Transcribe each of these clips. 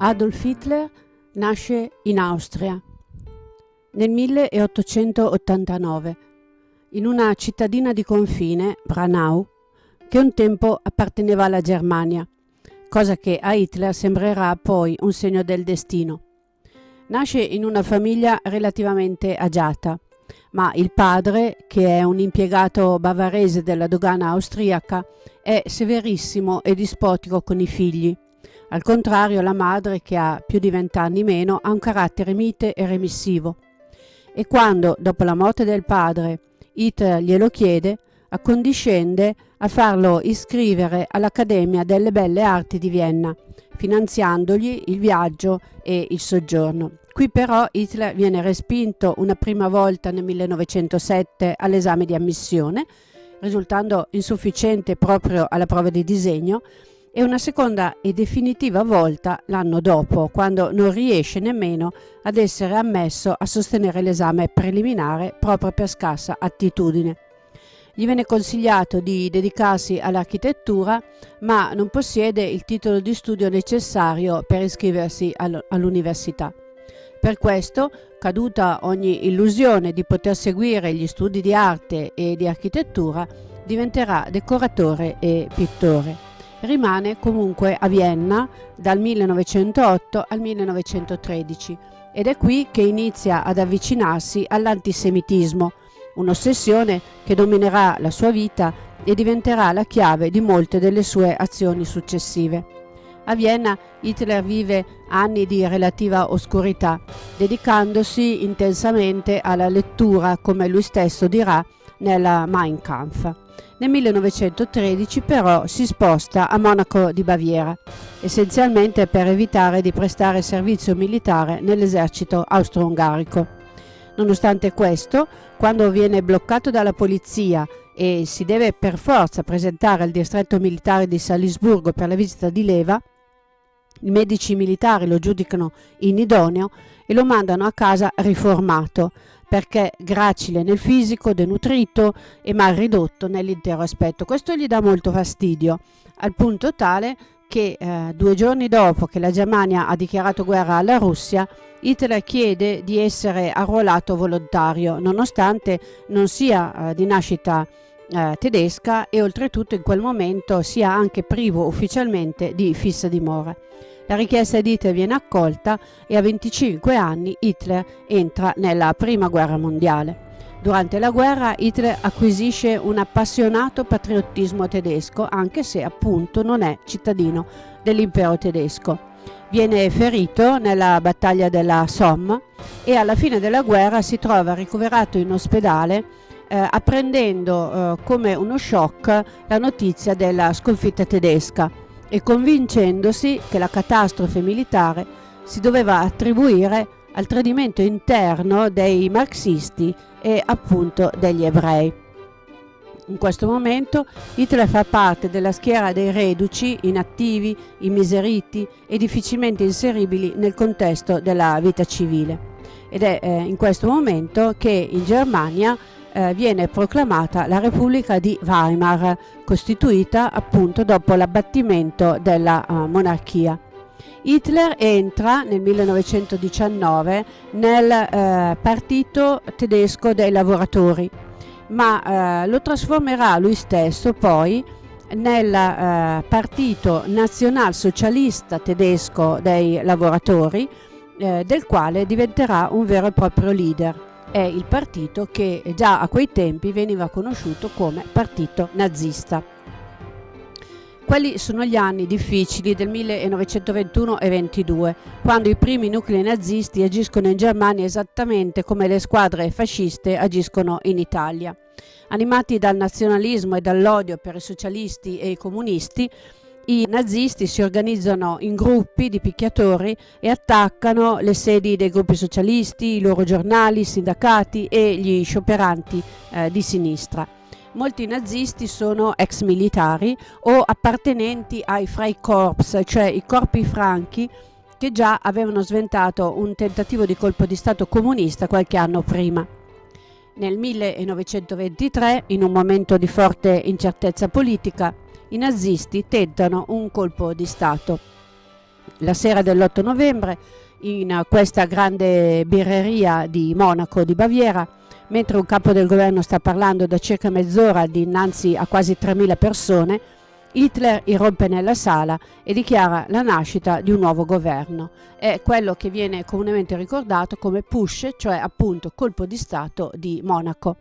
Adolf Hitler nasce in Austria nel 1889 in una cittadina di confine, Branau, che un tempo apparteneva alla Germania, cosa che a Hitler sembrerà poi un segno del destino. Nasce in una famiglia relativamente agiata, ma il padre, che è un impiegato bavarese della dogana austriaca, è severissimo e dispotico con i figli al contrario, la madre, che ha più di vent'anni meno, ha un carattere mite e remissivo. E quando, dopo la morte del padre, Hitler glielo chiede, accondiscende a farlo iscrivere all'Accademia delle Belle Arti di Vienna, finanziandogli il viaggio e il soggiorno. Qui però Hitler viene respinto una prima volta nel 1907 all'esame di ammissione, risultando insufficiente proprio alla prova di disegno, e una seconda e definitiva volta l'anno dopo, quando non riesce nemmeno ad essere ammesso a sostenere l'esame preliminare proprio per scarsa attitudine. Gli viene consigliato di dedicarsi all'architettura, ma non possiede il titolo di studio necessario per iscriversi all'università. Per questo, caduta ogni illusione di poter seguire gli studi di arte e di architettura, diventerà decoratore e pittore rimane comunque a Vienna dal 1908 al 1913 ed è qui che inizia ad avvicinarsi all'antisemitismo, un'ossessione che dominerà la sua vita e diventerà la chiave di molte delle sue azioni successive. A Vienna Hitler vive anni di relativa oscurità, dedicandosi intensamente alla lettura, come lui stesso dirà, nella Mein Kampf. Nel 1913 però si sposta a Monaco di Baviera, essenzialmente per evitare di prestare servizio militare nell'esercito austro-ungarico. Nonostante questo, quando viene bloccato dalla polizia e si deve per forza presentare al distretto militare di Salisburgo per la visita di leva, i medici militari lo giudicano inidoneo e lo mandano a casa riformato, perché gracile nel fisico, denutrito e mal ridotto nell'intero aspetto. Questo gli dà molto fastidio, al punto tale che eh, due giorni dopo che la Germania ha dichiarato guerra alla Russia, Hitler chiede di essere arruolato volontario, nonostante non sia eh, di nascita eh, tedesca e oltretutto in quel momento sia anche privo ufficialmente di fissa dimora. La richiesta di Hitler viene accolta e a 25 anni Hitler entra nella Prima Guerra Mondiale. Durante la guerra Hitler acquisisce un appassionato patriottismo tedesco, anche se appunto non è cittadino dell'impero tedesco. Viene ferito nella battaglia della Somme e alla fine della guerra si trova ricoverato in ospedale eh, apprendendo eh, come uno shock la notizia della sconfitta tedesca e convincendosi che la catastrofe militare si doveva attribuire al tradimento interno dei marxisti e appunto degli ebrei. In questo momento Hitler fa parte della schiera dei reduci, inattivi, immiseriti e difficilmente inseribili nel contesto della vita civile. Ed è eh, in questo momento che in Germania eh, viene proclamata la Repubblica di Weimar, costituita appunto dopo l'abbattimento della uh, monarchia. Hitler entra nel 1919 nel eh, partito tedesco dei lavoratori, ma eh, lo trasformerà lui stesso poi nel eh, partito nazionalsocialista tedesco dei lavoratori, eh, del quale diventerà un vero e proprio leader è il partito che già a quei tempi veniva conosciuto come partito nazista. Quelli sono gli anni difficili del 1921 e 22, quando i primi nuclei nazisti agiscono in Germania esattamente come le squadre fasciste agiscono in Italia. Animati dal nazionalismo e dall'odio per i socialisti e i comunisti, i nazisti si organizzano in gruppi di picchiatori e attaccano le sedi dei gruppi socialisti, i loro giornali, i sindacati e gli scioperanti eh, di sinistra. Molti nazisti sono ex militari o appartenenti ai Freikorps, cioè i corpi franchi che già avevano sventato un tentativo di colpo di Stato comunista qualche anno prima. Nel 1923, in un momento di forte incertezza politica, i nazisti tentano un colpo di Stato. La sera dell'8 novembre, in questa grande birreria di Monaco di Baviera, mentre un capo del governo sta parlando da circa mezz'ora dinanzi a quasi 3.000 persone, Hitler irrompe nella sala e dichiara la nascita di un nuovo governo. È quello che viene comunemente ricordato come push, cioè appunto colpo di Stato di Monaco.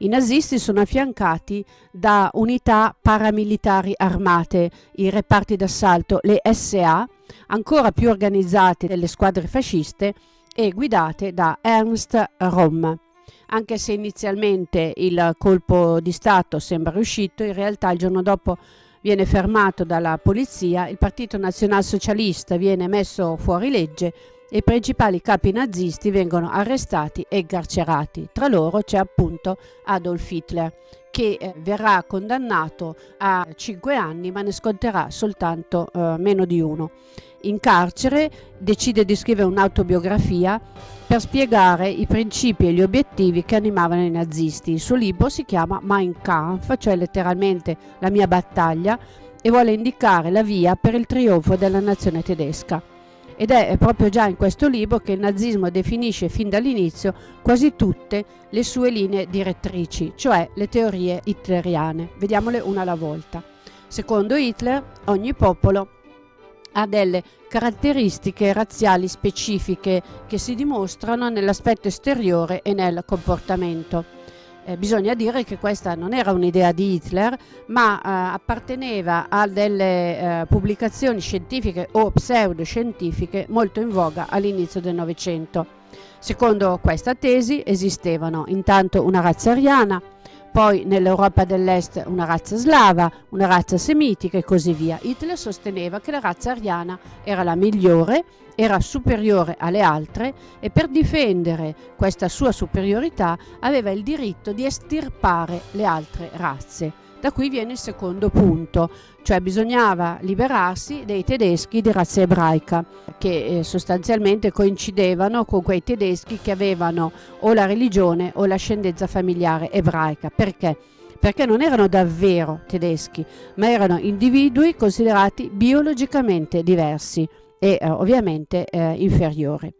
I nazisti sono affiancati da unità paramilitari armate, i reparti d'assalto, le SA, ancora più organizzate delle squadre fasciste e guidate da Ernst Röhm. Anche se inizialmente il colpo di Stato sembra riuscito, in realtà il giorno dopo viene fermato dalla polizia, il Partito Nazionalsocialista viene messo fuori legge i principali capi nazisti vengono arrestati e carcerati. Tra loro c'è appunto Adolf Hitler che eh, verrà condannato a 5 anni ma ne sconterà soltanto eh, meno di uno. In carcere decide di scrivere un'autobiografia per spiegare i principi e gli obiettivi che animavano i nazisti. Il suo libro si chiama Mein Kampf, cioè letteralmente la mia battaglia, e vuole indicare la via per il trionfo della nazione tedesca. Ed è proprio già in questo libro che il nazismo definisce fin dall'inizio quasi tutte le sue linee direttrici, cioè le teorie hitleriane. Vediamole una alla volta. Secondo Hitler, ogni popolo ha delle caratteristiche razziali specifiche che si dimostrano nell'aspetto esteriore e nel comportamento. Eh, bisogna dire che questa non era un'idea di Hitler, ma eh, apparteneva a delle eh, pubblicazioni scientifiche o pseudoscientifiche molto in voga all'inizio del Novecento. Secondo questa tesi esistevano intanto una razza ariana, poi nell'Europa dell'Est una razza slava, una razza semitica e così via. Hitler sosteneva che la razza ariana era la migliore, era superiore alle altre e per difendere questa sua superiorità aveva il diritto di estirpare le altre razze. Da qui viene il secondo punto, cioè bisognava liberarsi dei tedeschi di razza ebraica, che eh, sostanzialmente coincidevano con quei tedeschi che avevano o la religione o l'ascendenza familiare ebraica. Perché? Perché non erano davvero tedeschi, ma erano individui considerati biologicamente diversi e eh, ovviamente eh, inferiori.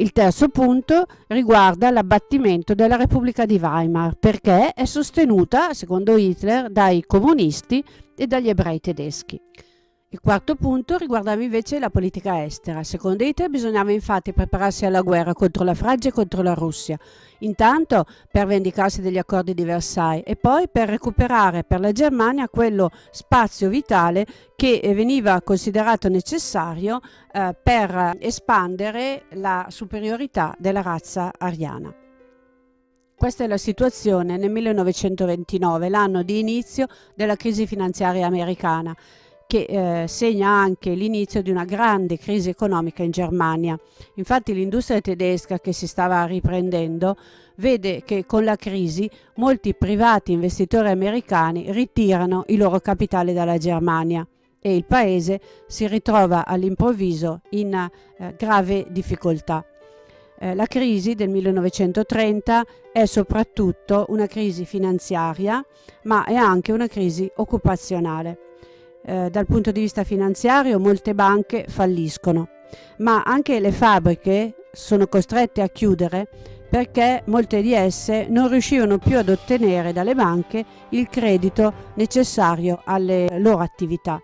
Il terzo punto riguarda l'abbattimento della Repubblica di Weimar perché è sostenuta, secondo Hitler, dai comunisti e dagli ebrei tedeschi. Il quarto punto riguardava invece la politica estera. Secondo Hitler bisognava infatti prepararsi alla guerra contro la Francia e contro la Russia, intanto per vendicarsi degli accordi di Versailles e poi per recuperare per la Germania quello spazio vitale che veniva considerato necessario eh, per espandere la superiorità della razza ariana. Questa è la situazione nel 1929, l'anno di inizio della crisi finanziaria americana che eh, segna anche l'inizio di una grande crisi economica in Germania. Infatti l'industria tedesca che si stava riprendendo vede che con la crisi molti privati investitori americani ritirano i loro capitali dalla Germania e il paese si ritrova all'improvviso in eh, grave difficoltà. Eh, la crisi del 1930 è soprattutto una crisi finanziaria, ma è anche una crisi occupazionale eh, dal punto di vista finanziario molte banche falliscono, ma anche le fabbriche sono costrette a chiudere perché molte di esse non riuscivano più ad ottenere dalle banche il credito necessario alle loro attività.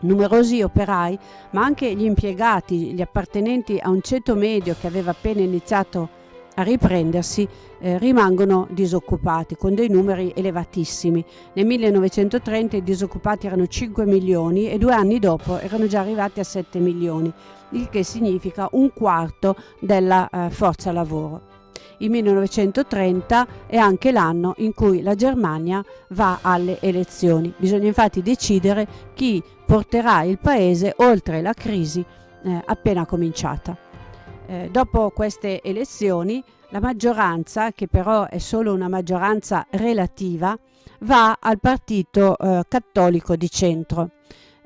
Numerosi operai, ma anche gli impiegati, gli appartenenti a un ceto medio che aveva appena iniziato a riprendersi eh, rimangono disoccupati con dei numeri elevatissimi. Nel 1930 i disoccupati erano 5 milioni e due anni dopo erano già arrivati a 7 milioni, il che significa un quarto della eh, forza lavoro. Il 1930 è anche l'anno in cui la Germania va alle elezioni. Bisogna infatti decidere chi porterà il paese oltre la crisi eh, appena cominciata. Eh, dopo queste elezioni la maggioranza, che però è solo una maggioranza relativa, va al partito eh, cattolico di centro.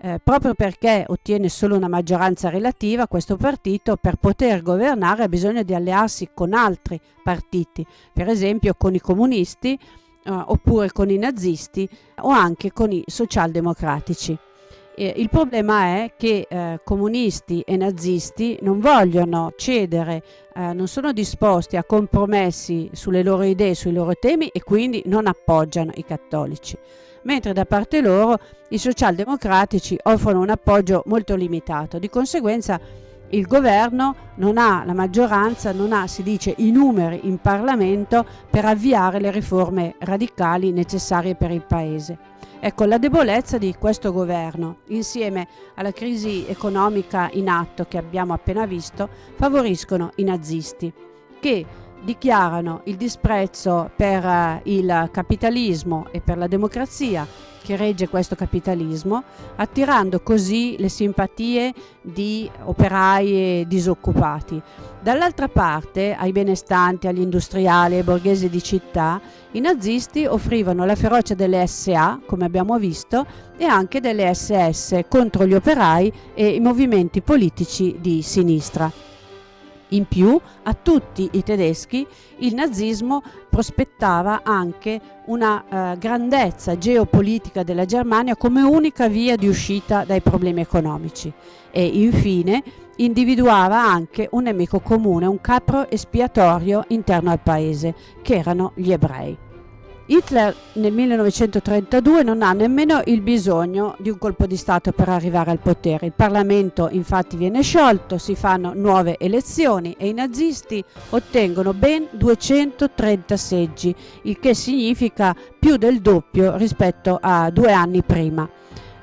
Eh, proprio perché ottiene solo una maggioranza relativa, questo partito per poter governare ha bisogno di allearsi con altri partiti, per esempio con i comunisti eh, oppure con i nazisti o anche con i socialdemocratici. Eh, il problema è che eh, comunisti e nazisti non vogliono cedere, eh, non sono disposti a compromessi sulle loro idee, sui loro temi e quindi non appoggiano i cattolici. Mentre da parte loro i socialdemocratici offrono un appoggio molto limitato. Di conseguenza il governo non ha la maggioranza, non ha, si dice, i numeri in Parlamento per avviare le riforme radicali necessarie per il Paese. Ecco, la debolezza di questo governo, insieme alla crisi economica in atto che abbiamo appena visto, favoriscono i nazisti, che dichiarano il disprezzo per eh, il capitalismo e per la democrazia che regge questo capitalismo, attirando così le simpatie di operai e disoccupati. Dall'altra parte, ai benestanti, agli industriali, ai borghesi di città, i nazisti offrivano la ferocia delle SA, come abbiamo visto, e anche delle SS contro gli operai e i movimenti politici di sinistra. In più, a tutti i tedeschi il nazismo prospettava anche una eh, grandezza geopolitica della Germania come unica via di uscita dai problemi economici e infine individuava anche un nemico comune, un capro espiatorio interno al paese, che erano gli ebrei. Hitler nel 1932 non ha nemmeno il bisogno di un colpo di Stato per arrivare al potere. Il Parlamento infatti viene sciolto, si fanno nuove elezioni e i nazisti ottengono ben 230 seggi, il che significa più del doppio rispetto a due anni prima.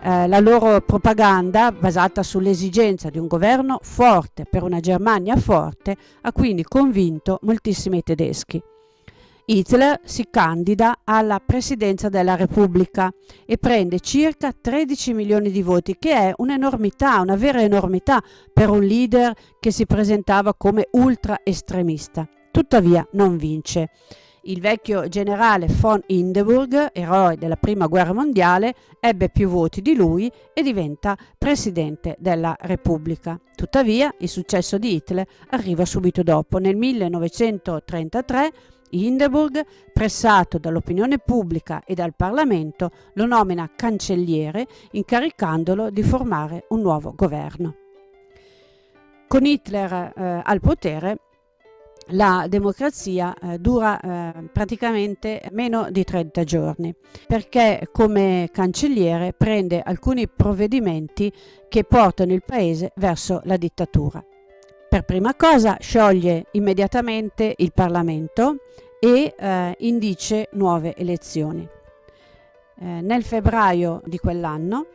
Eh, la loro propaganda, basata sull'esigenza di un governo forte per una Germania forte, ha quindi convinto moltissimi tedeschi. Hitler si candida alla presidenza della Repubblica e prende circa 13 milioni di voti, che è un'enormità, una vera enormità per un leader che si presentava come ultra estremista. Tuttavia non vince. Il vecchio generale von Hindenburg, eroe della prima guerra mondiale, ebbe più voti di lui e diventa presidente della Repubblica. Tuttavia il successo di Hitler arriva subito dopo. Nel 1933 Hindenburg, pressato dall'opinione pubblica e dal Parlamento, lo nomina cancelliere incaricandolo di formare un nuovo governo. Con Hitler eh, al potere la democrazia eh, dura eh, praticamente meno di 30 giorni perché come cancelliere prende alcuni provvedimenti che portano il paese verso la dittatura. Per prima cosa scioglie immediatamente il Parlamento e eh, indice nuove elezioni. Eh, nel febbraio di quell'anno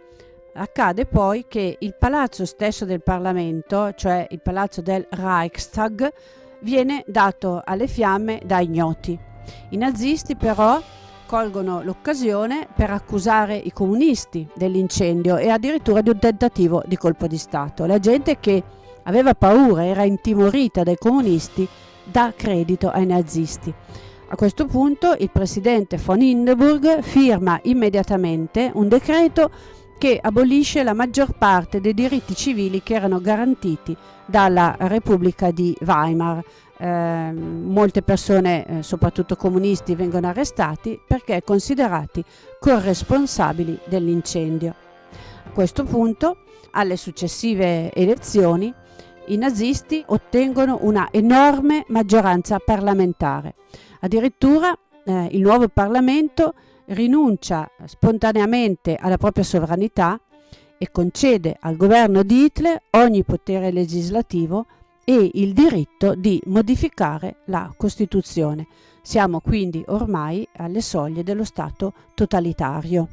accade poi che il palazzo stesso del Parlamento, cioè il palazzo del Reichstag, viene dato alle fiamme da ignoti. I nazisti però colgono l'occasione per accusare i comunisti dell'incendio e addirittura di un tentativo di colpo di Stato. La gente che aveva paura, era intimorita dai comunisti, dà credito ai nazisti. A questo punto il presidente von Hindenburg firma immediatamente un decreto che abolisce la maggior parte dei diritti civili che erano garantiti dalla Repubblica di Weimar. Eh, molte persone, eh, soprattutto comunisti, vengono arrestati perché considerati corresponsabili dell'incendio. A questo punto, alle successive elezioni, i nazisti ottengono una enorme maggioranza parlamentare. Addirittura eh, il nuovo Parlamento rinuncia spontaneamente alla propria sovranità e concede al governo di Hitler ogni potere legislativo e il diritto di modificare la Costituzione. Siamo quindi ormai alle soglie dello Stato totalitario.